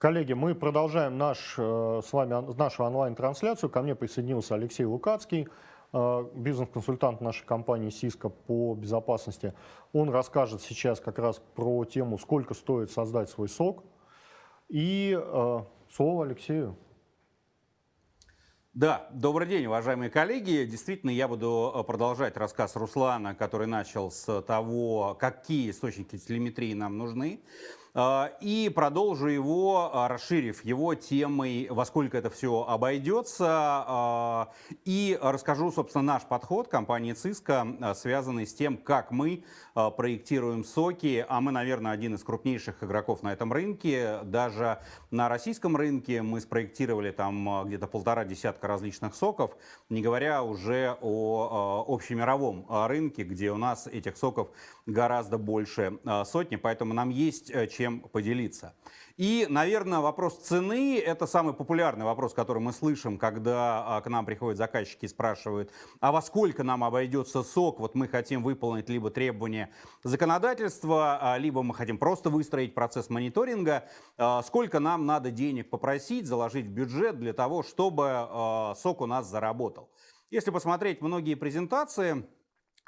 Коллеги, мы продолжаем наш, э, с вами нашу онлайн-трансляцию. Ко мне присоединился Алексей Лукацкий, э, бизнес-консультант нашей компании Cisco по безопасности. Он расскажет сейчас как раз про тему, сколько стоит создать свой сок. И э, слово Алексею. Да, добрый день, уважаемые коллеги. Действительно, я буду продолжать рассказ Руслана, который начал с того, какие источники телеметрии нам нужны. А, и продолжу его, а, расширив его темой, во сколько это все обойдется. А, и расскажу, собственно, наш подход компании Cisco, связанный с тем, как мы проектируем соки. А мы, наверное, один из крупнейших игроков на этом рынке. Даже на российском рынке мы спроектировали там где-то полтора десятка различных соков, не говоря уже о общемировом рынке, где у нас этих соков гораздо больше сотни. Поэтому нам есть э, чем поделиться. И, наверное, вопрос цены – это самый популярный вопрос, который мы слышим, когда а, к нам приходят заказчики и спрашивают, а во сколько нам обойдется сок, вот мы хотим выполнить либо требования законодательства, а, либо мы хотим просто выстроить процесс мониторинга, а, сколько нам надо денег попросить, заложить в бюджет для того, чтобы сок у нас заработал. Если посмотреть многие презентации,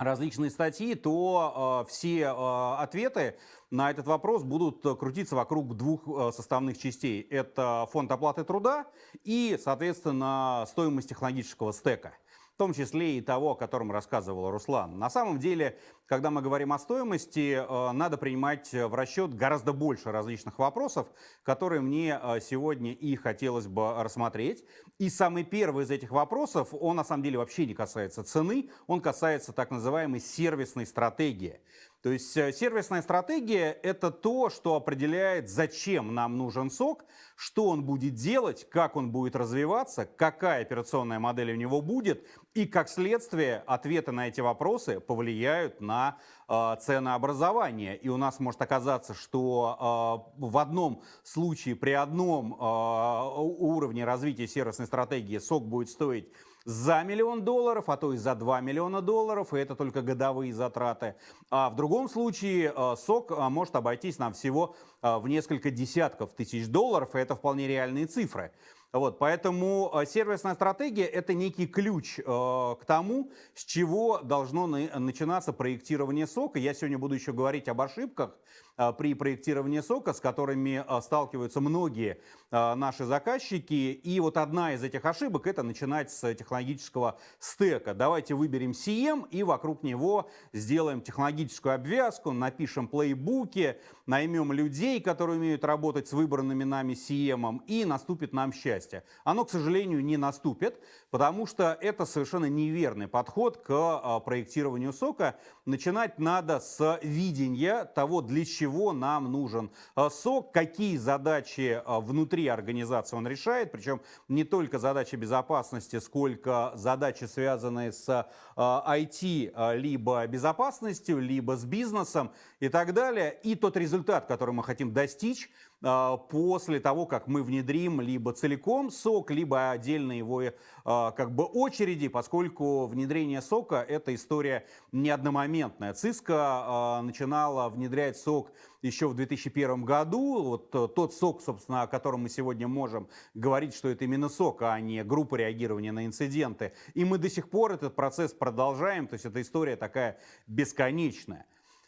различные статьи, то э, все э, ответы на этот вопрос будут крутиться вокруг двух э, составных частей. Это фонд оплаты труда и, соответственно, стоимость технологического стека в том числе и того, о котором рассказывал Руслан. На самом деле, когда мы говорим о стоимости, э, надо принимать в расчет гораздо больше различных вопросов, которые мне э, сегодня и хотелось бы рассмотреть. И самый первый из этих вопросов, он на самом деле вообще не касается цены, он касается так называемой сервисной стратегии. То есть э, сервисная стратегия – это то, что определяет, зачем нам нужен сок, что он будет делать, как он будет развиваться, какая операционная модель у него будет, и как следствие ответы на эти вопросы повлияют на э, ценообразование. И у нас может оказаться, что э, в одном случае при одном э, уровне развития сервисной стратегии сок будет стоить за миллион долларов, а то и за 2 миллиона долларов, и это только годовые затраты. А в другом случае э, сок э, может обойтись нам всего э, в несколько десятков тысяч долларов, и это вполне реальные цифры. Вот, поэтому сервисная стратегия – это некий ключ э, к тому, с чего должно на, начинаться проектирование сока. Я сегодня буду еще говорить об ошибках, при проектировании сока, с которыми а, сталкиваются многие а, наши заказчики. И вот одна из этих ошибок – это начинать с технологического стека. Давайте выберем CM и вокруг него сделаем технологическую обвязку, напишем плейбуки, наймем людей, которые умеют работать с выбранными нами CM, и наступит нам счастье. Оно, к сожалению, не наступит, потому что это совершенно неверный подход к проектированию сока. Начинать надо с видения того, для чего чего нам нужен? Э, сок, какие задачи э, внутри организации он решает, причем не только задачи безопасности, сколько задачи, связанные с IT, э, либо безопасностью, либо с бизнесом и так далее. И тот результат, который мы хотим достичь, а, после того, как мы внедрим либо целиком сок, либо отдельно его а, как бы очереди, поскольку внедрение сока – это история не одномоментная. Cisco а, начинала внедрять сок еще в 2001 году. Вот тот сок, собственно, о котором мы сегодня можем говорить, что это именно сок, а не группа реагирования на инциденты. И мы до сих пор этот процесс продолжаем, то есть эта история такая бесконечная.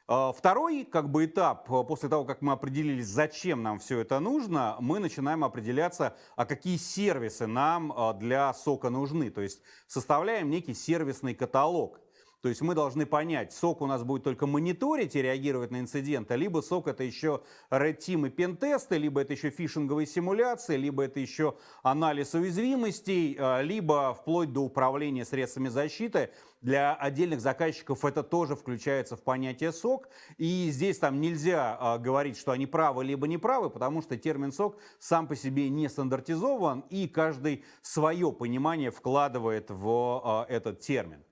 А, второй как бы, этап, а, после того, как мы определились, зачем нам все это нужно, мы начинаем определяться, а какие сервисы нам а, для сока нужны. То есть составляем некий сервисный каталог. То есть мы должны понять, сок у нас будет только мониторить и реагировать на инциденты, либо сок это еще Red Team и пентесты, либо это еще фишинговые симуляции, либо это еще анализ уязвимостей, либо вплоть до управления средствами защиты для отдельных заказчиков это тоже включается в понятие сок. И здесь там нельзя а, говорить, что они правы либо не правы, потому что термин сок сам по себе не стандартизован, и каждый свое понимание вкладывает в а, этот термин.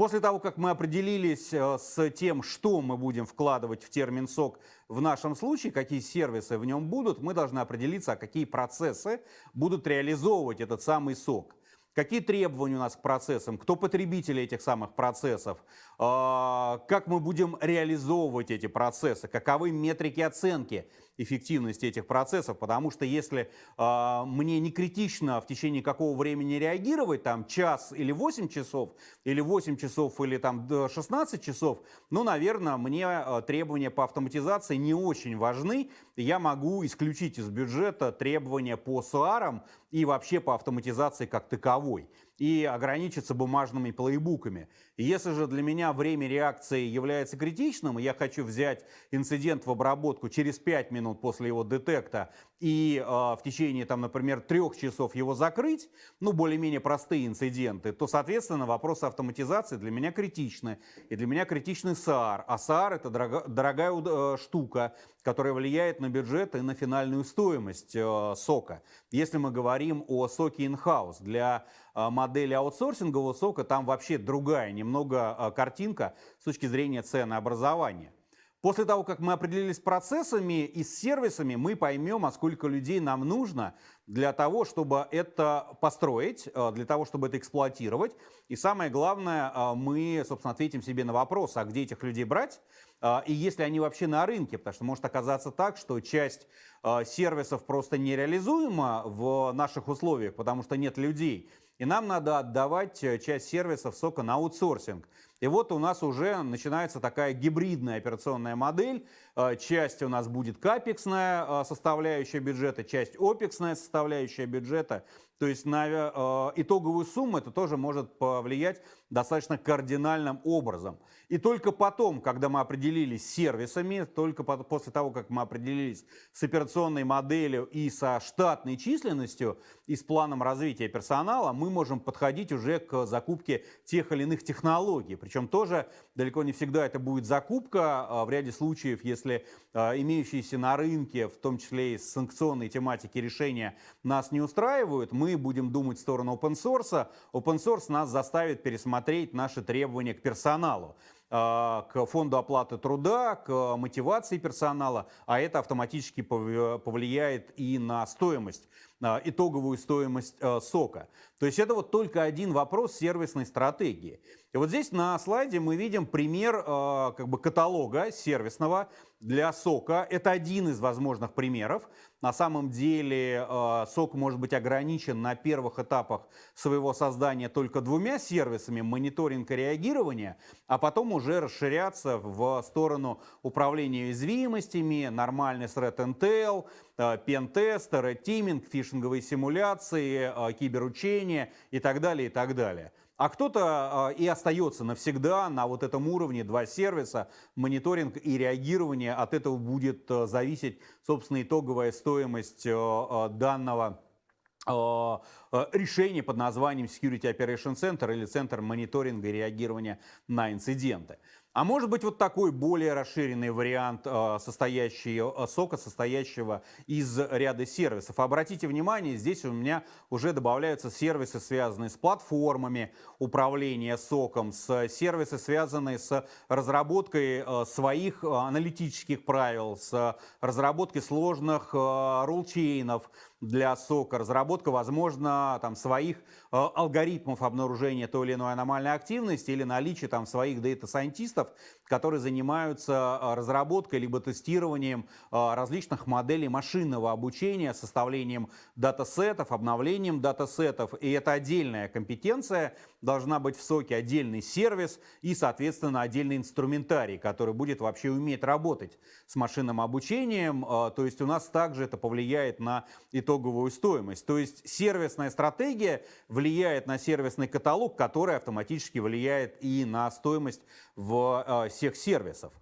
После того, как мы определились а, с тем, что мы будем вкладывать в термин «сок» в нашем случае, какие сервисы в нем будут, мы должны определиться, а какие процессы будут реализовывать этот самый «сок». Какие требования у нас к процессам? Кто потребители этих самых процессов? А, как мы будем реализовывать эти процессы? Каковы метрики оценки эффективность этих процессов, потому что если э, мне не критично в течение какого времени реагировать, там час или 8 часов, или 8 часов, или там 16 часов, ну, наверное, мне э, требования по автоматизации не очень важны. Я могу исключить из бюджета требования по СУАРам и вообще по автоматизации как таковой и ограничиться бумажными плейбуками. Если же для меня время реакции является критичным, и я хочу взять инцидент в обработку через 5 минут после его детекта и э, в течение, там, например, трех часов его закрыть, ну, более-менее простые инциденты, то, соответственно, вопросы автоматизации для меня критичны. И для меня критичный SAR. А SAR – это дорого, дорогая э, штука, которая влияет на бюджет и на финальную стоимость э, сока. Если мы говорим о соке in-house, для модели аутсорсингового сока там вообще другая немного э, картинка с точки зрения ценообразования. После того, как мы определились с процессами и с сервисами, мы поймем, а сколько людей нам нужно для того, чтобы это построить, э, для того, чтобы это эксплуатировать. И самое главное, мы, собственно, ответим себе на вопрос, а где этих людей брать, и если они вообще на рынке, потому что может оказаться так, что часть сервисов просто нереализуема в наших условиях, потому что нет людей, и нам надо отдавать часть сервисов сока на аутсорсинг. И вот у нас уже начинается такая гибридная операционная модель. Э, часть у нас будет капексная э, составляющая бюджета, часть опексная составляющая бюджета. То есть на э, итоговую сумму это тоже может повлиять достаточно кардинальным образом. И только потом, когда мы определились с сервисами, только после того, как мы определились с операционной моделью и со штатной численностью, и с планом развития персонала, мы можем подходить уже к закупке тех или иных технологий. Причем тоже далеко не всегда это будет закупка. А в ряде случаев, если а, имеющиеся на рынке, в том числе и санкционной тематики решения, нас не устраивают, мы будем думать в сторону open source. Open source нас заставит пересмотреть наши требования к персоналу а, к фонду оплаты труда, к мотивации персонала, а это автоматически повлияет и на стоимость итоговую стоимость э, сока. То есть это вот только один вопрос сервисной стратегии. И вот здесь на слайде мы видим пример э, как бы каталога сервисного для сока. Это один из возможных примеров. На самом деле сок может быть ограничен на первых этапах своего создания только двумя сервисами мониторинг и реагирование, а потом уже расширяться в сторону управления уязвимостями, нормальный threat intel, пентесты, ретиминг, фишинговые симуляции, э, киберучения и так далее, и так далее. А кто-то э, и остается навсегда на вот этом уровне, два сервиса, мониторинг и реагирование. От этого будет э, зависеть, собственно, итоговая стоимость данного решения под названием Security Operation Center или Центр мониторинга и реагирования на инциденты. А может быть вот такой более расширенный вариант э, состоящий, э, сока, состоящего из ряда сервисов. Обратите внимание, здесь у меня уже добавляются сервисы, связанные с платформами управления соком, с сервисы, связанные с разработкой э, своих аналитических правил, с разработкой сложных рулчейнов, для сока, разработка, возможно, там, своих э, алгоритмов обнаружения той или иной аномальной активности или наличие там, своих дата-сайентистов, которые занимаются э, разработкой либо тестированием э, различных моделей машинного обучения, составлением датасетов, обновлением датасетов. И это отдельная компетенция, должна быть в соке отдельный сервис и, соответственно, отдельный инструментарий, который будет вообще уметь работать с машинным обучением. Э, то есть у нас также это повлияет на итог итоговую стоимость. То есть сервисная стратегия влияет на сервисный каталог, который автоматически влияет и на стоимость э, всех сервисов.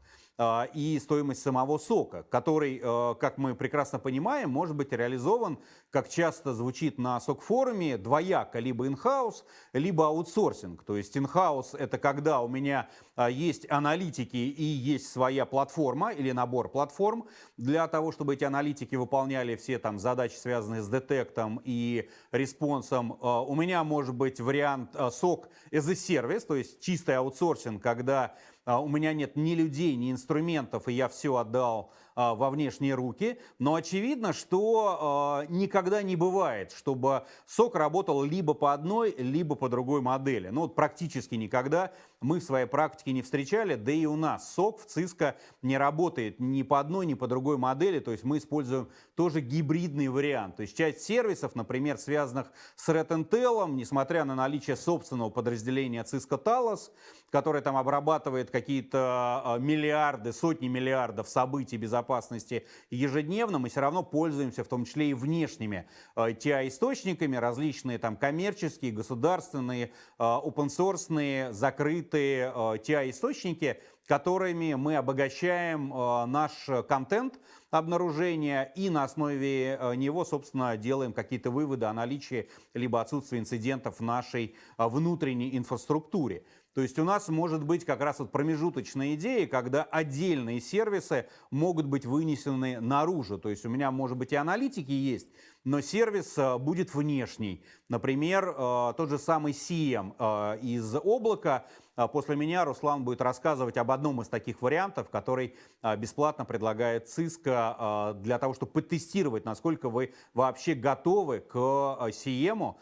А, и стоимость самого сока, который, э, как мы прекрасно понимаем, может быть реализован, как часто звучит на SOC-форуме, двояко, либо in-house, либо аутсорсинг. То есть in-house это когда у меня а, есть аналитики и есть своя платформа или набор платформ для того, чтобы эти аналитики выполняли все там задачи, связанные с детектом и респонсом. А, у меня может быть вариант SOC as a service, то есть чистый аутсорсинг, когда у меня нет ни людей, ни инструментов, и я все отдал а, во внешние руки. Но очевидно, что а, никогда не бывает, чтобы SOC работал либо по одной, либо по другой модели. Ну вот практически никогда мы в своей практике не встречали, да и у нас сок в Cisco не работает ни по одной, ни по другой модели, то есть мы используем тоже гибридный вариант. То есть часть сервисов, например, связанных с Red Intel, несмотря на наличие собственного подразделения Cisco Talos, которое там обрабатывает какие-то а, миллиарды, сотни миллиардов событий безопасности ежедневно, мы все равно пользуемся в том числе и внешними TI-источниками, а, различные там коммерческие, государственные, open-source, закрытые TI-источники, которыми мы обогащаем наш контент, обнаружения и на основе э, него, собственно, делаем какие-то выводы о наличии либо отсутствии инцидентов в нашей э, внутренней инфраструктуре. То есть у нас может быть как раз вот промежуточная идея, когда отдельные сервисы могут быть вынесены наружу. То есть у меня, может быть, и аналитики есть, но сервис э, будет внешний. Например, тот же самый CM из облака – после меня Руслан будет рассказывать об одном из таких вариантов, который а, бесплатно предлагает Cisco а, для того, чтобы потестировать, насколько вы вообще готовы к CM,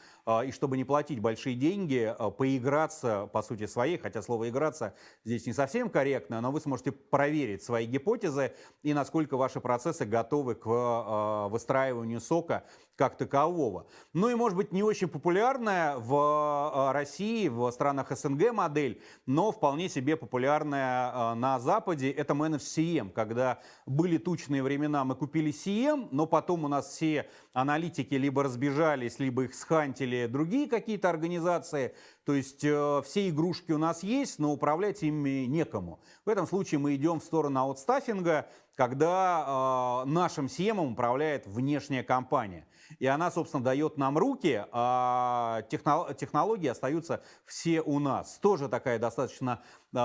и чтобы не платить большие деньги, поиграться, по сути, своей, хотя слово «играться» здесь не совсем корректно, но вы сможете проверить свои гипотезы и насколько ваши процессы готовы к выстраиванию сока как такового. Ну и, может быть, не очень популярная в России, в странах СНГ модель, но вполне себе популярная а, на Западе, это Managed CM, когда были тучные времена, мы купили CM, но потом у нас все аналитики либо разбежались, либо их схантили другие какие-то организации, то есть э, все игрушки у нас есть, но управлять ими некому. В этом случае мы идем в сторону аутстаффинга, когда э, нашим CM управляет внешняя компания. И она, собственно, дает нам руки, а технологии остаются все у нас. Тоже такая достаточно э,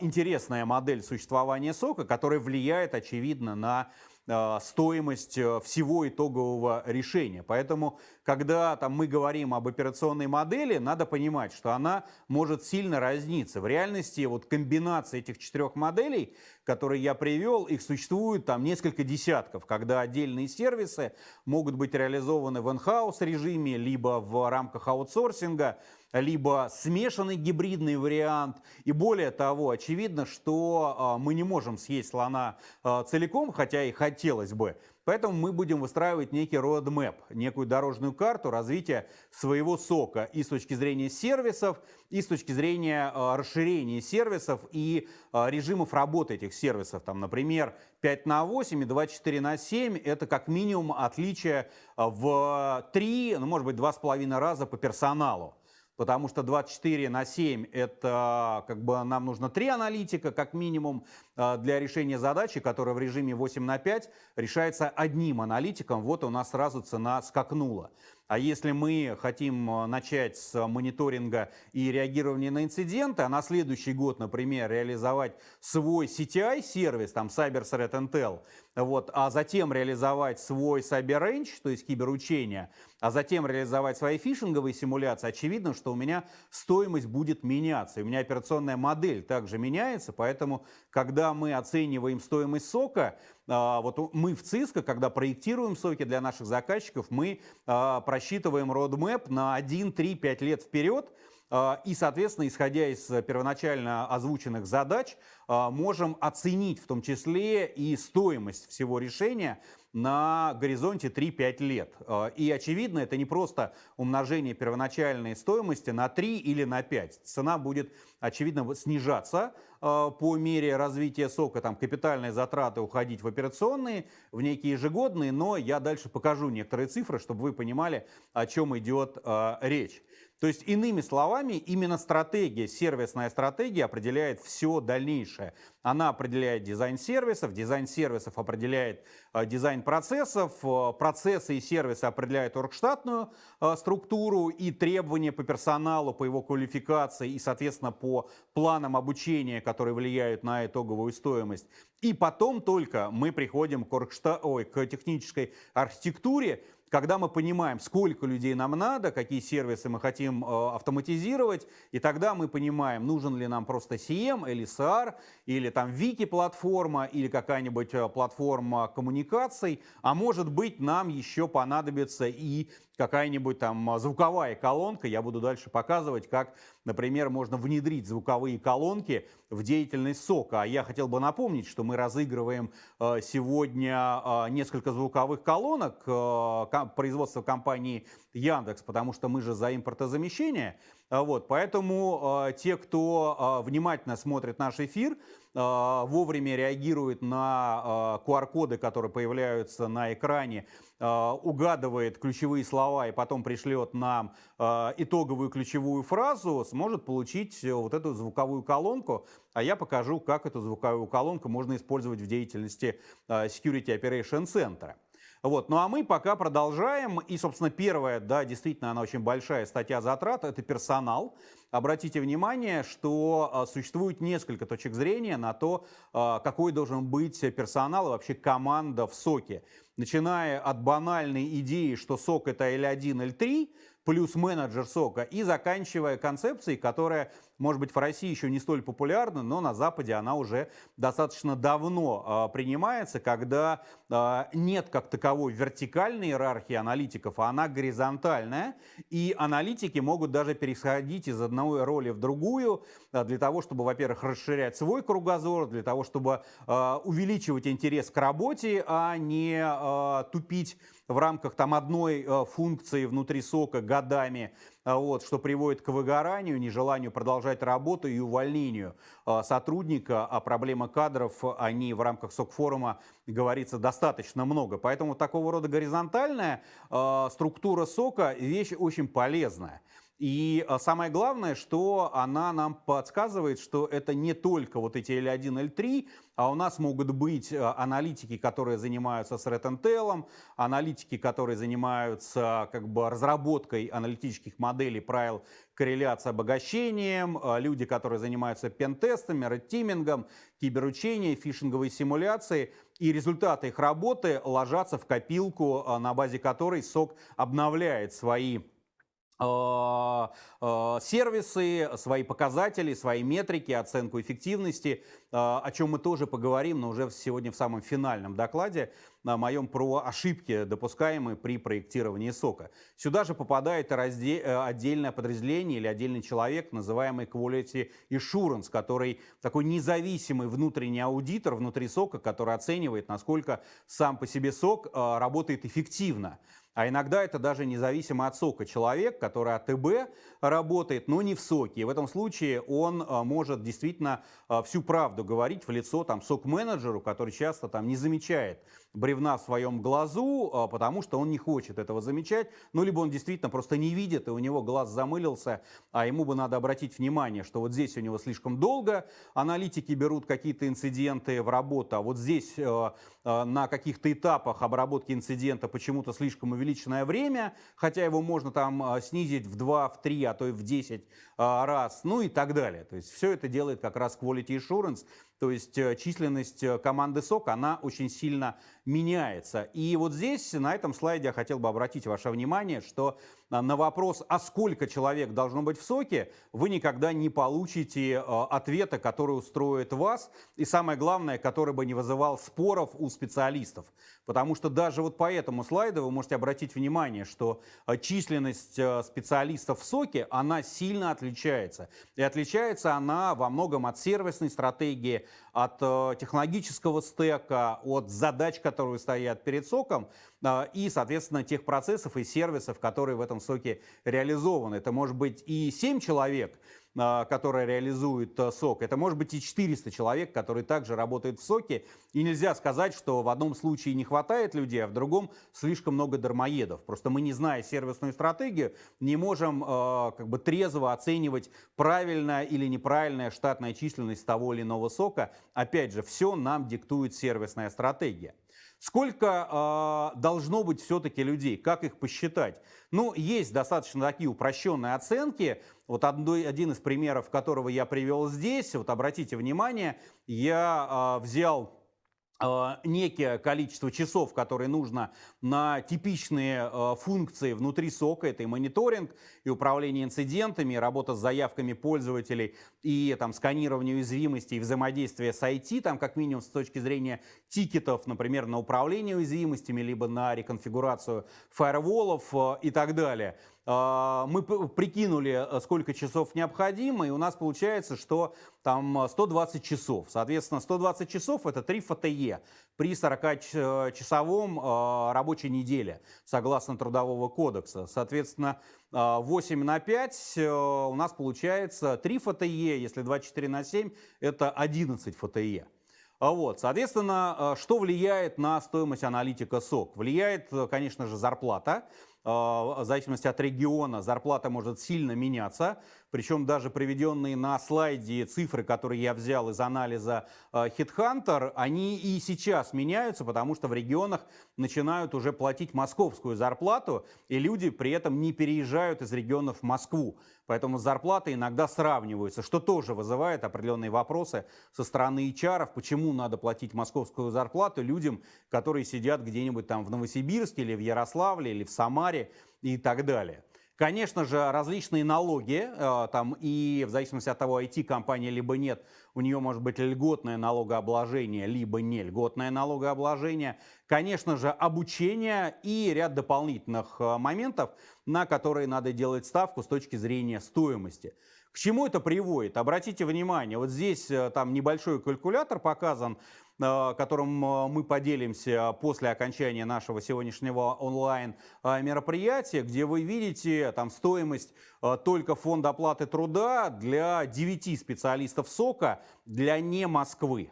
интересная модель существования сока, которая влияет, очевидно, на стоимость э, всего итогового решения. Поэтому, когда там, мы говорим об операционной модели, надо понимать, что она может сильно разниться. В реальности вот комбинация этих четырех моделей, которые я привел, их существует там несколько десятков, когда отдельные сервисы могут быть реализованы в in-house режиме, либо в рамках аутсорсинга, либо смешанный гибридный вариант. И более того, очевидно, что а, мы не можем съесть слона а, целиком, хотя и хотелось бы. Поэтому мы будем выстраивать некий roadmap, некую дорожную карту развития своего сока и с точки зрения сервисов, и с точки зрения э, расширения сервисов и режимов работы этих сервисов. Там, например, 5 на 8 и 24 на 7 – это как минимум отличие в 3, ну, может быть, 2,5 раза по персоналу потому что 24 на 7 это как бы нам нужно 3 аналитика как минимум а, для решения задачи, которая в режиме 8 на 5 решается одним аналитиком. Вот у нас сразу цена скакнула. А если мы хотим а, начать с мониторинга и реагирования на инциденты, а на следующий год, например, реализовать свой CTI-сервис, там Cyber Threat Intel, вот, а затем реализовать свой Cyber Range, то есть киберучение, а затем реализовать свои фишинговые симуляции, очевидно, что у меня стоимость будет меняться. И у меня операционная модель также меняется, поэтому, когда мы оцениваем стоимость сока, а, вот мы в ЦИСКО, когда проектируем соки для наших заказчиков, мы а, просчитываем roadmap на 1, 3, 5 лет вперед, а, и, соответственно, исходя из первоначально озвученных задач, можем оценить в том числе и стоимость всего решения на горизонте 3-5 лет. И, очевидно, это не просто умножение первоначальной стоимости на 3 или на 5. Цена будет, очевидно, снижаться, по мере развития сока там капитальные затраты уходить в операционные, в некие ежегодные, но я дальше покажу некоторые цифры, чтобы вы понимали, о чем идет э, речь. То есть, иными словами, именно стратегия, сервисная стратегия определяет все дальнейшее. Она определяет дизайн сервисов, дизайн сервисов определяет э, дизайн процессов, э, процессы и сервисы определяют оргштатную э, структуру и требования по персоналу, по его квалификации и, соответственно, по планам обучения, которые влияют на итоговую стоимость. И потом только мы приходим к, оргшта... Ой, к технической архитектуре, когда мы понимаем, сколько людей нам надо, какие сервисы мы хотим э, автоматизировать, и тогда мы понимаем, нужен ли нам просто CM или SR, или там Вики-платформа, или какая-нибудь э, платформа коммуникаций, а может быть нам еще понадобится и какая-нибудь там звуковая колонка. Я буду дальше показывать, как, например, можно внедрить звуковые колонки в деятельность сока. А я хотел бы напомнить, что мы разыгрываем э, сегодня э, несколько звуковых колонок производства компании Яндекс, потому что мы же за импортозамещение. Вот, поэтому те, кто внимательно смотрит наш эфир, вовремя реагирует на QR-коды, которые появляются на экране, угадывает ключевые слова и потом пришлет нам итоговую ключевую фразу, сможет получить вот эту звуковую колонку, а я покажу, как эту звуковую колонку можно использовать в деятельности а, Security Operation Center. Вот. Ну а мы пока продолжаем. И, собственно, первая, да, действительно, она очень большая статья затрат, это персонал. Обратите внимание, что а, существует несколько точек зрения на то, а, какой должен быть персонал и вообще команда в СОКе. Начиная от банальной идеи, что СОК это L1, L3, плюс менеджер сока, и заканчивая концепцией, которая, может быть, в России еще не столь популярна, но на Западе она уже достаточно давно э, принимается, когда э, нет как таковой вертикальной иерархии аналитиков, а она горизонтальная, и аналитики могут даже переходить из одной роли в другую э, для того, чтобы, во-первых, расширять свой кругозор, для того, чтобы э, увеличивать интерес к работе, а не э, тупить в рамках там одной э, функции внутри сока годами, вот, что приводит к выгоранию, нежеланию продолжать работу и увольнению э, сотрудника, а проблема кадров, они в рамках СОК-форума говорится достаточно много. Поэтому такого рода горизонтальная структура сока вещь очень полезная. И а, самое главное, что она нам подсказывает, что это не только вот эти L1, L3, а у нас могут быть а, аналитики, которые занимаются с Red аналитики, которые занимаются как бы разработкой аналитических моделей правил корреляции обогащением, а, люди, которые занимаются пентестами, редтимингом, киберучением, фишинговой симуляцией. И результаты их работы ложатся в копилку, на базе которой СОК обновляет свои сервисы, свои показатели, свои метрики, оценку эффективности, а, о чем мы тоже поговорим, но уже сегодня в самом финальном докладе на моем про ошибки, допускаемые при проектировании сока. Сюда же попадает э, отдельное подразделение или отдельный человек, называемый Quality Assurance, который такой независимый внутренний аудитор внутри сока, который оценивает, насколько сам по себе сок работает эффективно. А иногда это даже независимо от сока человек, который от ТБ работает, но не в соке. И в этом случае он а, может действительно а, всю правду говорить в лицо там, сок-менеджеру, который часто там, не замечает бревна в своем глазу, а, потому что он не хочет этого замечать, ну, либо он действительно просто не видит, и у него глаз замылился, а ему бы надо обратить внимание, что вот здесь у него слишком долго аналитики берут какие-то инциденты в работу, а вот здесь э, э, на каких-то этапах обработки инцидента почему-то слишком увеличенное время, хотя его можно там э, снизить в 2, в 3, а то и в 10 раз, ну и так далее. То есть все это делает как раз Quality Assurance, то есть э, численность э, команды СОК, она очень сильно меняется. И вот здесь, на этом слайде, я хотел бы обратить ваше внимание, что на вопрос, а сколько человек должно быть в СОКе, вы никогда не получите э, ответа, который устроит вас, и самое главное, который бы не вызывал споров у специалистов. Потому что даже вот по этому слайду вы можете обратить внимание, что численность специалистов в СОКе, она сильно отличается. И отличается она во многом от сервисной стратегии, от э, технологического стека, от задач, которые стоят перед соком, э, и, соответственно, тех процессов и сервисов, которые в этом соке реализованы. Это может быть и 7 человек, которая реализует э, сок. Это может быть и 400 человек, которые также работают в соке. И нельзя сказать, что в одном случае не хватает людей, а в другом слишком много дармоедов. Просто мы, не зная сервисную стратегию, не можем э, как бы трезво оценивать правильная или неправильная штатная численность того или иного сока. Опять же, все нам диктует сервисная стратегия. Сколько э, должно быть все-таки людей? Как их посчитать? Ну, есть достаточно такие упрощенные оценки. Вот одной, один из примеров, которого я привел здесь, вот обратите внимание, я э, взял некое количество часов, которые нужно на типичные э, функции внутри сока. Это и мониторинг, и управление инцидентами, и работа с заявками пользователей, и там, сканирование уязвимостей, и взаимодействие с IT, там, как минимум с точки зрения тикетов, например, на управление уязвимостями, либо на реконфигурацию фаерволов э, и так далее. А, мы прикинули, э, сколько часов необходимо, и у нас получается, что там 120 э, часов. Соответственно, 120 часов это 3 ФТЕ при 40-часовом э, рабочей неделе, согласно Трудового кодекса. Соответственно, 8 на 5 у нас получается 3 ФТЕ, если 24 на 7, это 11 ФТЕ. Вот, соответственно, что влияет на стоимость аналитика СОК? Влияет, конечно же, зарплата. А, в зависимости от региона зарплата может сильно меняться. Причем даже приведенные на слайде цифры, которые я взял из анализа а, HeadHunter, они и сейчас меняются, потому что в регионах начинают уже платить московскую зарплату, и люди при этом не переезжают из регионов в Москву. Поэтому зарплаты иногда сравниваются, что тоже вызывает определенные вопросы со стороны HR, почему надо платить московскую зарплату людям, которые сидят где-нибудь там в Новосибирске или в Ярославле или в Самаре и так далее. Конечно же, различные налоги, э, там и в зависимости от того, IT-компания либо нет, у нее может быть льготное налогообложение, либо не льготное налогообложение. Конечно же, обучение и ряд дополнительных э, моментов, на которые надо делать ставку с точки зрения стоимости. К чему это приводит? Обратите внимание, вот здесь э, там небольшой калькулятор показан, которым э, мы поделимся после окончания нашего сегодняшнего онлайн э, где вы видите там стоимость только фонда оплаты труда для 9 специалистов СОКа для не Москвы.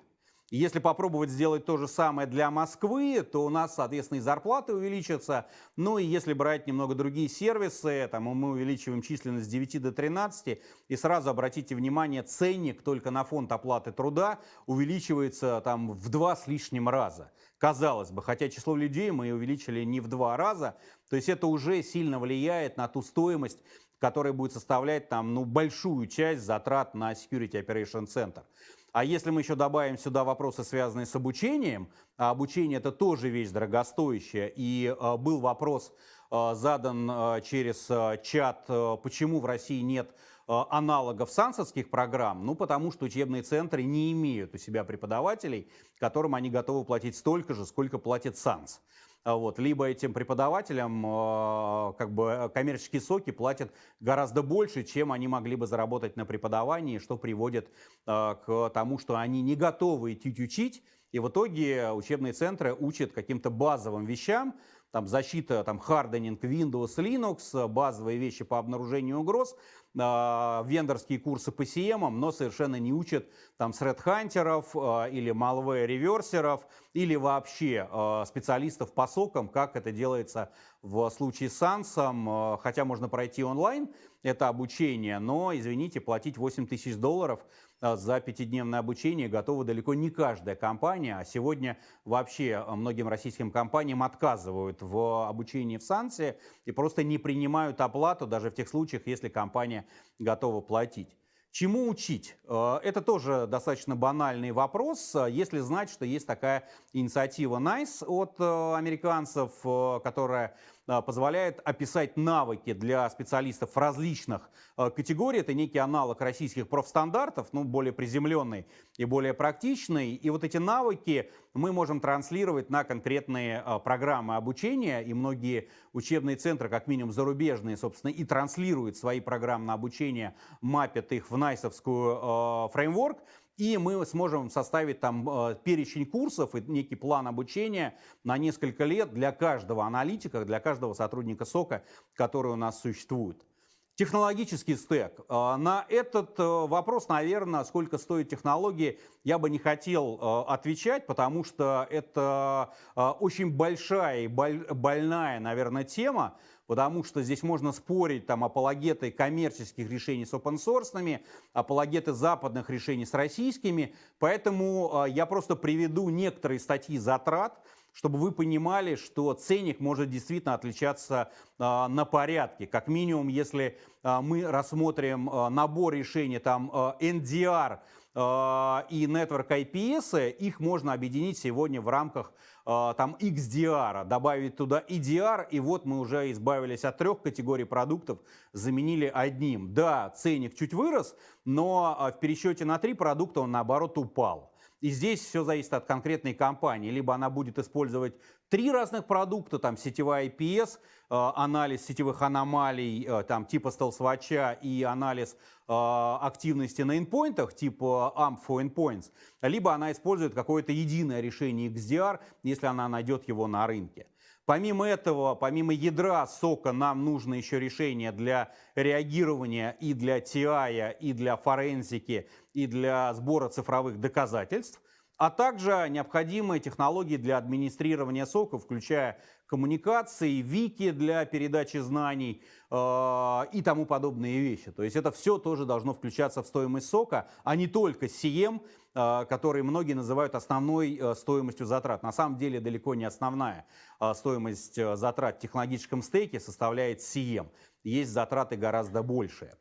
Если попробовать сделать то же самое для Москвы, то у нас, соответственно, и зарплаты увеличатся. Ну и если брать немного другие сервисы, там мы увеличиваем численность с 9 до 13, и сразу обратите внимание, ценник только на фонд оплаты труда увеличивается там в два с лишним раза. Казалось бы, хотя число людей мы увеличили не в два раза, то есть это уже сильно влияет на ту стоимость, которая будет составлять там, ну, большую часть затрат на Security Operation Center. А если мы еще добавим сюда вопросы, связанные с обучением, а обучение это тоже вещь дорогостоящая, и а, был вопрос а, задан а, через а, чат, а, почему в России нет а, аналогов сансовских программ, ну потому что учебные центры не имеют у себя преподавателей, которым они готовы платить столько же, сколько платит САНС. А вот, либо этим преподавателям а, как бы коммерческие соки платят гораздо больше, чем они могли бы заработать на преподавании, что приводит а, к тому, что они не готовы идти учить, и в итоге учебные центры учат каким-то базовым вещам, там защита, там харденинг Windows, Linux, базовые вещи по обнаружению угроз, э, вендорские курсы по CM, но совершенно не учат там threat-хантеров э, или malware-реверсеров, или вообще э, специалистов по сокам, как это делается в случае с SANS, э, хотя можно пройти онлайн это обучение, но, извините, платить 8 тысяч долларов – а, за пятидневное обучение готова далеко не каждая компания, а сегодня вообще а, многим российским компаниям отказывают в обучении в Сансе и просто не принимают оплату даже в тех случаях, если компания готова платить. Чему учить? А, это тоже достаточно банальный вопрос, если знать, что есть такая инициатива NICE от американцев, которая позволяет описать навыки для специалистов различных а, категорий. Это некий аналог российских профстандартов, ну, более приземленный и более практичный. И вот эти навыки мы можем транслировать на конкретные а, программы обучения. И многие учебные центры, как минимум зарубежные, собственно, и транслируют свои программы на обучение, мапят их в найсовскую фреймворк и мы сможем составить там э, перечень курсов и некий план обучения на несколько лет для каждого аналитика, для каждого сотрудника СОКа, который у нас существует. Технологический стек. Э, на этот э, вопрос, наверное, сколько стоит технологии, я бы не хотел отвечать, потому что это очень большая и больная, наверное, тема, потому что здесь можно спорить там апологеты коммерческих решений с open source, апологеты западных решений с российскими, поэтому я просто приведу некоторые статьи затрат, чтобы вы понимали, что ценник может действительно отличаться а, на порядке. Как минимум, если а, мы рассмотрим а, набор решений, там а, NDR а, и Network IPS, их можно объединить сегодня в рамках а, там XDR, добавить туда EDR, и вот мы уже избавились от трех категорий продуктов, заменили одним. Да, ценник чуть вырос, но а, в пересчете на три продукта он наоборот упал. И здесь все зависит от конкретной компании. Либо она будет использовать три разных продукта, там сетевая IPS, э, анализ сетевых аномалий э, там, типа StealthWatch и анализ э, активности на endpointах типа AMP for Endpoints, либо она использует какое-то единое решение XDR, если она найдет его на рынке. Помимо этого, помимо ядра сока, нам нужно еще решение для реагирования и для TI, и для форензики, и для сбора цифровых доказательств, а также необходимые технологии для администрирования сока, включая коммуникации, вики для передачи знаний э, и тому подобные вещи. То есть это все тоже должно включаться в стоимость сока, а не только CM, э, который многие называют основной э, стоимостью затрат. На самом деле далеко не основная э, стоимость э, затрат в технологическом стейке составляет CM. Есть затраты гораздо большие.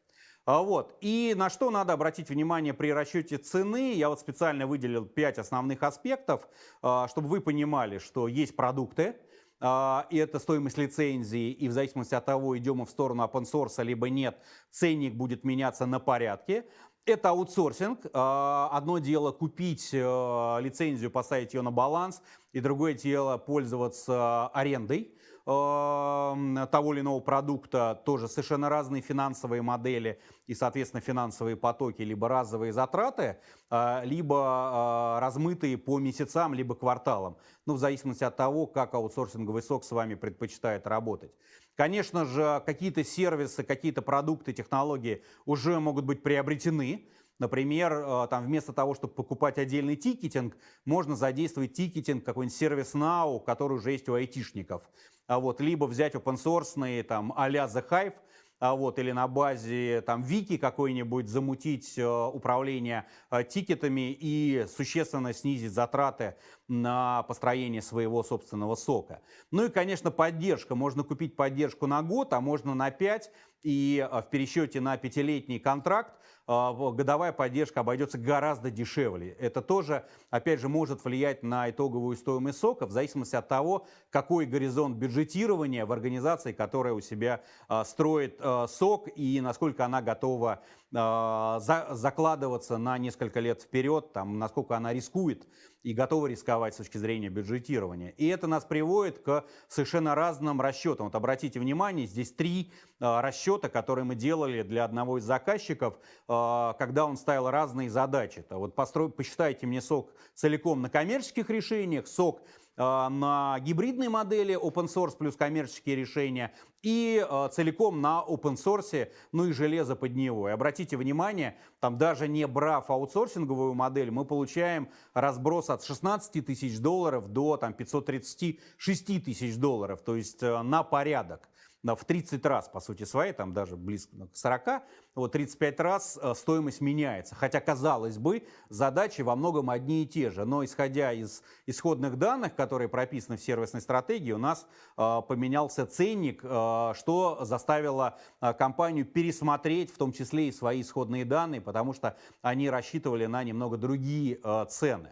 А, вот. И на что надо обратить внимание при расчете цены, я вот специально выделил 5 основных аспектов, а, чтобы вы понимали, что есть продукты, а, и это стоимость лицензии, и в зависимости от того, идем мы в сторону open source, либо нет, ценник будет меняться на порядке. Это аутсорсинг. Одно дело купить э, лицензию, поставить ее на баланс, и другое дело пользоваться арендой того или иного продукта, тоже совершенно разные финансовые модели и, соответственно, финансовые потоки, либо разовые затраты, а, либо а, размытые по месяцам, либо кварталам, ну, в зависимости от того, как аутсорсинговый сок с вами предпочитает работать. Конечно же, какие-то сервисы, какие-то продукты, технологии уже могут быть приобретены, Например, э, там вместо того, чтобы покупать отдельный тикетинг, можно задействовать тикетинг какой-нибудь сервис Now, который уже есть у айтишников. А вот, либо взять open source там а-ля The Hive, а вот, или на базе там Вики какой-нибудь замутить э, управление э, тикетами и существенно снизить затраты на построение своего собственного сока. Ну и, конечно, поддержка. Можно купить поддержку на год, а можно на 5, и э, в пересчете на пятилетний контракт годовая поддержка обойдется гораздо дешевле. Это тоже, опять же, может влиять на итоговую стоимость сока в зависимости от того, какой горизонт бюджетирования в организации, которая у себя строит Э, сок и насколько она готова э, закладываться на несколько лет вперед, там, насколько она рискует и готова рисковать с точки зрения бюджетирования. И это нас приводит к совершенно разным расчетам. Вот обратите внимание, здесь три э, расчета, которые мы делали для одного из заказчиков, когда он ставил разные задачи. Вот построй, посчитайте мне сок целиком на коммерческих решениях, сок на гибридной модели open source плюс коммерческие решения и э, целиком на open source, ну и железо под него. И обратите внимание, там даже не брав аутсорсинговую модель, мы получаем разброс от 16 тысяч долларов до там, 536 тысяч долларов, то есть э, на порядок в 30 раз, по сути своей, там даже близко к 40, вот 35 раз э, стоимость меняется. Хотя, казалось бы, задачи во многом одни и те же. Но исходя из исходных данных, которые прописаны в сервисной стратегии, у нас э, поменялся ценник, э, что заставило компанию пересмотреть в том числе и свои исходные данные, потому что они рассчитывали на немного другие цены.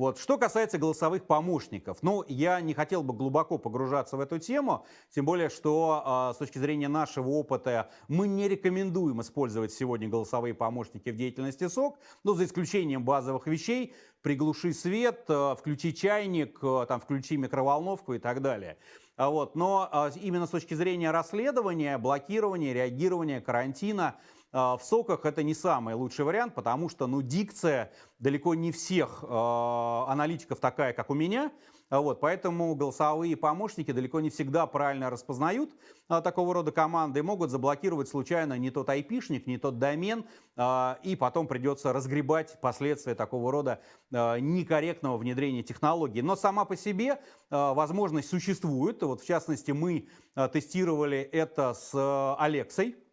Вот. Что касается голосовых помощников, ну, я не хотел бы глубоко погружаться в эту тему, тем более, что э, с точки зрения нашего опыта мы не рекомендуем использовать сегодня голосовые помощники в деятельности СОК, но за исключением базовых вещей, приглуши свет, э, включи чайник, э, там, включи микроволновку и так далее. А вот. Но э, именно с точки зрения расследования, блокирования, реагирования, карантина, в соках это не самый лучший вариант, потому что ну, дикция далеко не всех э, аналитиков такая, как у меня. Вот, поэтому голосовые помощники далеко не всегда правильно распознают а, такого рода команды и могут заблокировать случайно не тот айпишник, не тот домен, а, и потом придется разгребать последствия такого рода а, некорректного внедрения технологий. Но сама по себе а, возможность существует. Вот, в частности, мы а, тестировали это с а, Алексой, а,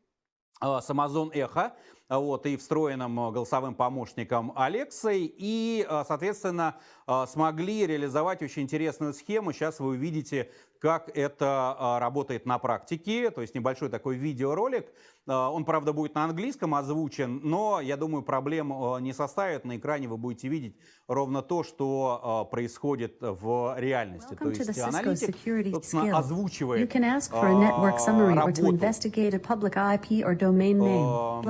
с Amazon Echo. А, вот, и встроенным э, голосовым помощником Алексой, и, э, соответственно, э, смогли реализовать очень интересную схему. Сейчас вы увидите, как это работает на практике, то есть небольшой такой видеоролик. Он, правда, будет на английском озвучен, но, я думаю, проблем не составит. На экране вы будете видеть ровно то, что происходит в реальности. То есть аналитик, собственно, озвучивает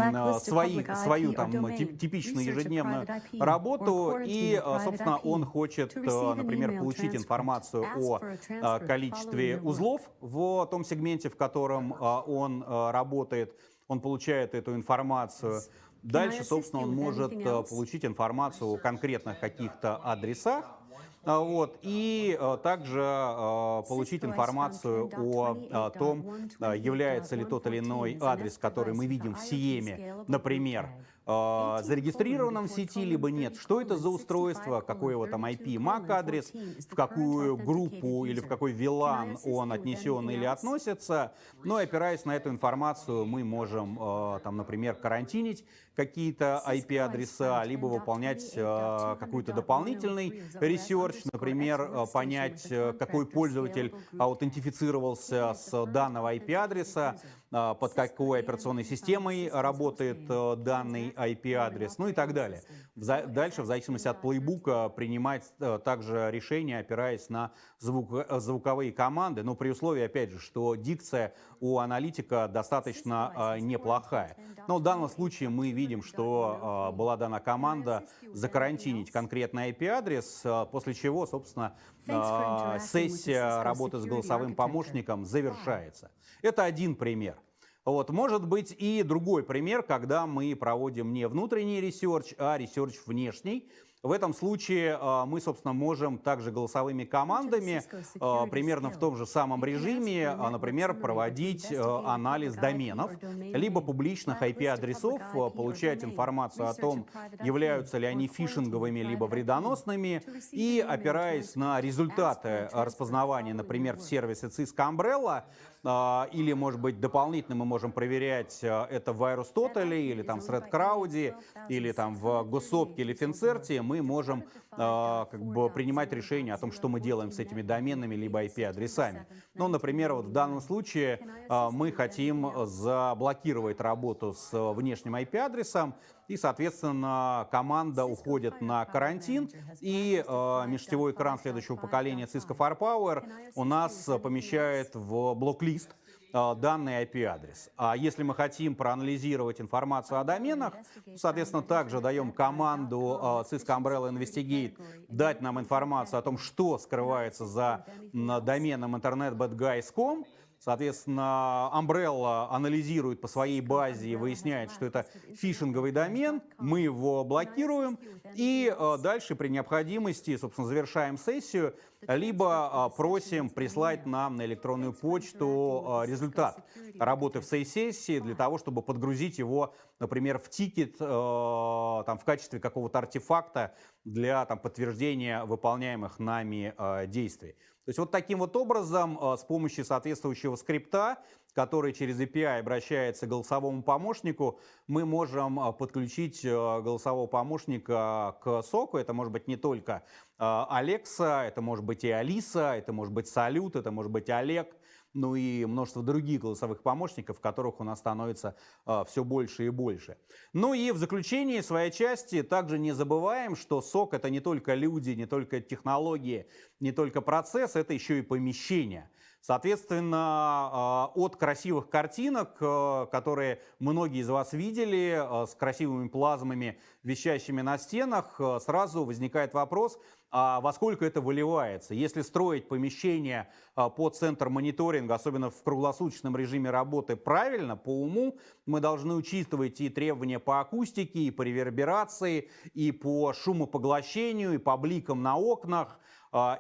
работу свои, свою там типичную ежедневную работу, и, э, собственно, он хочет, э, например, получить информацию о э, количестве узлов в том сегменте, в котором он работает, он получает эту информацию. Дальше, собственно, он может получить информацию о конкретных каких-то адресах, вот, и а, также а, получить информацию о том, является ли тот или иной адрес, который мы видим в Сиеме, например, э, зарегистрированном в сети, либо нет. Что это за устройство, какой его там IP, MAC адрес, в какую группу или в какой VLAN он отнесен или относится. Но опираясь на эту информацию, мы можем, э, там, например, карантинить какие-то IP-адреса, либо выполнять э, какой-то дополнительный research, например, э, понять, э, какой пользователь аутентифицировался с данного IP-адреса, э, под какой операционной системой работает данный IP-адрес, ну и так далее. Дальше, в зависимости от плейбука, принимать также решения, опираясь на звук, звуковые команды, но при условии, опять же, что дикция у аналитика достаточно э, неплохая. Но в данном случае мы видим, что была дана команда закарантинить конкретный IP-адрес, после чего, собственно, сессия работы с голосовым помощником завершается. Это один пример. Вот, может быть и другой пример, когда мы проводим не внутренний research, а research внешний. В этом случае а, мы, собственно, можем также голосовыми командами а, примерно в том же самом режиме, а, например, проводить анализ доменов, либо публичных IP-адресов, получать информацию о том, являются ли они фишинговыми, либо вредоносными, и опираясь на результаты распознавания, например, в сервисе Cisco Umbrella, или, может быть, дополнительно мы можем проверять а, это в VirusTotal, или там в ThreadCrowd, или там в Госопке или Финцерте, мы можем а, как бы принимать решение о том, что мы делаем с этими доменными либо IP-адресами. Ну, например, вот в данном случае мы хотим заблокировать работу с внешним IP-адресом, и, соответственно, команда уходит на карантин, и э, межсетевой экран следующего поколения Cisco Firepower у нас помещает в блок-лист э, данный IP-адрес. А если мы хотим проанализировать информацию о доменах, соответственно, также даем команду э, Cisco Umbrella Investigate дать нам информацию о том, что скрывается за доменом internetbadguys.com, Соответственно, Umbrella анализирует по своей базе и выясняет, что это фишинговый домен, мы его блокируем и э, дальше при необходимости, собственно, завершаем сессию, либо э, просим прислать нам на электронную почту э, результат работы в сессии для того, чтобы подгрузить его, например, в тикет там, в качестве какого-то артефакта для там, подтверждения выполняемых нами действий. То есть вот таким вот образом с помощью соответствующего скрипта который через API обращается к голосовому помощнику, мы можем а, подключить а, голосового помощника к соку. Это может быть не только Alexa, это может быть и Алиса, это может быть Салют, это может быть Олег, ну и множество других голосовых помощников, которых у нас становится э, все больше и больше. Ну и в заключении своей части также не забываем, что сок это не только люди, не только технологии, не только процесс, это еще и помещение. Соответственно, а, от красивых картинок, э, которые многие из вас видели, э, с красивыми плазмами, вещащими на стенах, э, сразу возникает вопрос, а во сколько это выливается? Если строить помещение под центр мониторинга, особенно в круглосуточном режиме работы, правильно, по уму, мы должны учитывать и требования по акустике, и по реверберации, и по шумопоглощению, и по бликам на окнах,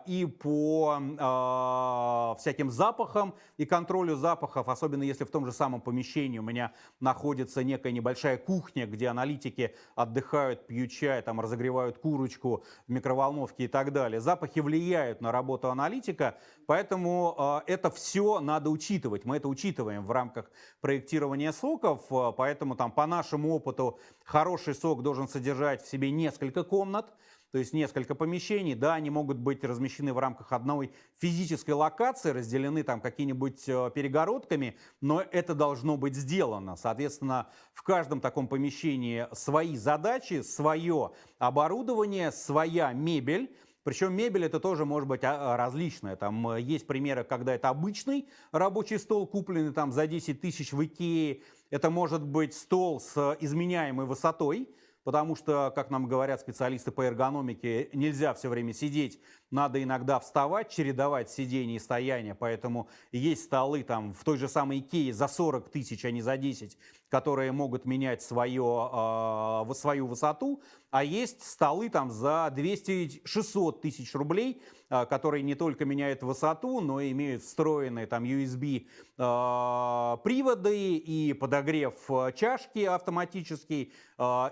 и по а, всяким запахам и контролю запахов, особенно если в том же самом помещении у меня находится некая небольшая кухня, где аналитики отдыхают, пьют чай, там разогревают курочку в микроволновке и так далее. Запахи влияют на работу аналитика, поэтому а, это все надо учитывать. Мы это учитываем в рамках проектирования соков, поэтому там по нашему опыту хороший сок должен содержать в себе несколько комнат, то есть несколько помещений, да, они могут быть размещены в рамках одной физической локации, разделены там какими-нибудь э, перегородками, но это должно быть сделано. Соответственно, в каждом таком помещении свои задачи, свое оборудование, своя мебель, причем мебель это тоже может быть а, различная. Там э, есть примеры, когда это обычный рабочий стол, купленный там за 10 тысяч в Икее. Это может быть стол с изменяемой высотой, потому что, как нам говорят специалисты по эргономике, нельзя все время сидеть, надо иногда вставать, чередовать сидение и стояние, поэтому есть столы там в той же самой Икее за 40 тысяч, а не за 10, которые могут менять свое, э, свою высоту, а есть столы там за 200-600 тысяч рублей, э, которые не только меняют высоту, но и имеют встроенные там USB э, приводы и подогрев чашки автоматический,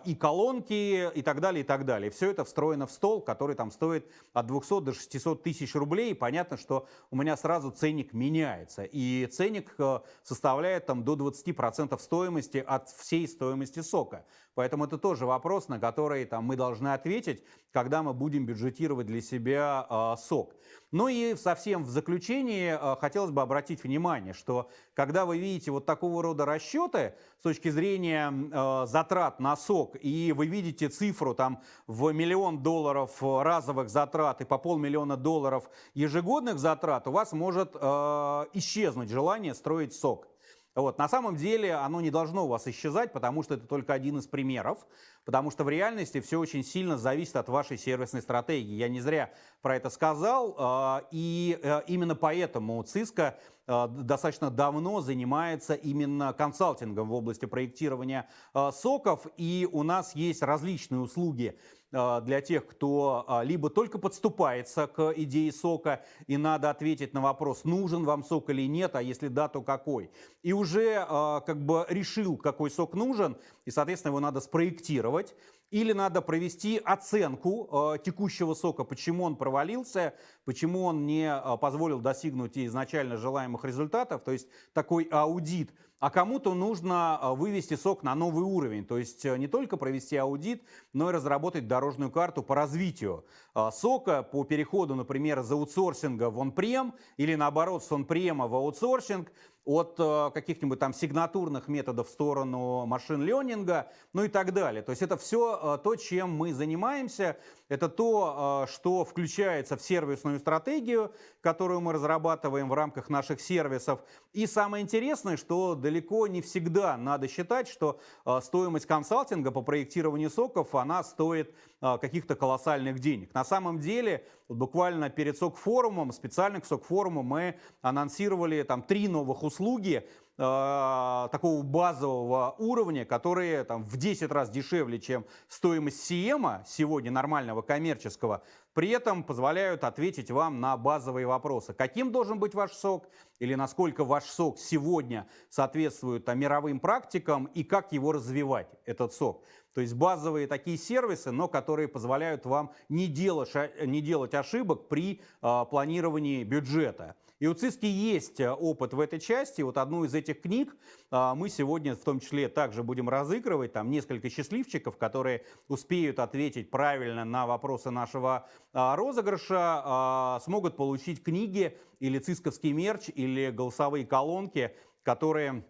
и колонки и так далее, и так далее. Все это встроено в стол, который там стоит от 200 до 600 тысяч рублей. И понятно, что у меня сразу ценник меняется. И ценник составляет там до 20% стоимости от всей стоимости сока. Поэтому это тоже вопрос, на который там, мы должны ответить, когда мы будем бюджетировать для себя э, сок. Ну и совсем в заключении э, хотелось бы обратить внимание, что когда вы видите вот такого рода расчеты с точки зрения э, затрат на сок, и вы видите цифру там в миллион долларов разовых затрат и по полмиллиона долларов ежегодных затрат, у вас может э, исчезнуть желание строить сок. Вот. На самом деле оно не должно у вас исчезать, потому что это только один из примеров, потому что в реальности все очень сильно зависит от вашей сервисной стратегии. Я не зря про это сказал, а, и э, именно поэтому ЦИСКО э, достаточно давно занимается именно консалтингом в области проектирования э, соков, и у нас есть различные услуги для тех, кто а, либо только подступается к идее сока, и надо ответить на вопрос, нужен вам сок или нет, а если да, то какой. И уже а, как бы решил, какой сок нужен, и, соответственно, его надо спроектировать. Или надо провести оценку текущего сока, почему он провалился, почему он не позволил достигнуть изначально желаемых результатов, то есть такой аудит – а кому-то нужно а, вывести сок на новый уровень, то есть э, не только провести аудит, но и разработать дорожную карту по развитию а, сока, по переходу, например, из аутсорсинга в он-прем или наоборот с он-према в аутсорсинг, от э, каких-нибудь там сигнатурных методов в сторону машин-ленинга, ну и так далее. То есть это все э, то, чем мы занимаемся, это то, что включается в сервисную стратегию, которую мы разрабатываем в рамках наших сервисов. И самое интересное, что далеко не всегда надо считать, что а, стоимость консалтинга по проектированию соков, она стоит а, каких-то колоссальных денег. На самом деле, вот буквально перед сок-форумом, специально к сок-форуму мы анонсировали там три новых услуги, э, такого базового уровня, которые там, в 10 раз дешевле, чем стоимость Сиема сегодня нормального коммерческого, при этом позволяют ответить вам на базовые вопросы. Каким должен быть ваш сок или насколько ваш сок сегодня соответствует мировым практикам и как его развивать, этот сок. То есть базовые такие сервисы, но которые позволяют вам не делать, не делать ошибок при э, планировании бюджета. И у ЦИСКИ есть э, опыт в этой части. Вот одну из этих книг а, мы сегодня в том числе также будем разыгрывать. Там несколько счастливчиков, которые успеют ответить правильно на вопросы нашего а, розыгрыша, а, смогут получить книги или цисковский мерч, или голосовые колонки, которые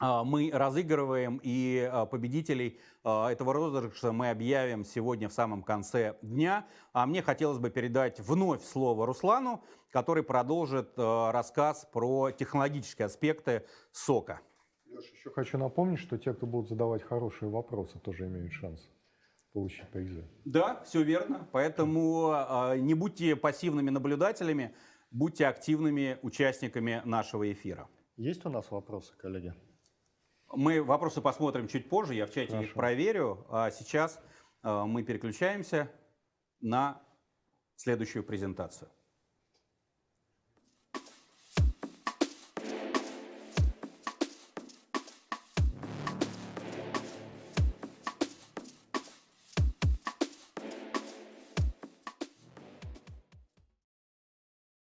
мы разыгрываем, и а, победителей а, этого розыгрыша мы объявим сегодня в самом конце дня. А мне хотелось бы передать вновь слово Руслану, который продолжит рассказ про технологические аспекты сока. Леша, еще хочу напомнить, что те, кто будут задавать хорошие вопросы, тоже имеют шанс получить призы. Да, все верно. Поэтому не будьте пассивными наблюдателями, будьте активными участниками нашего эфира. Есть у нас вопросы, коллеги? Мы вопросы посмотрим чуть позже, я в чате Хорошо. их проверю. А сейчас э, мы переключаемся на следующую презентацию.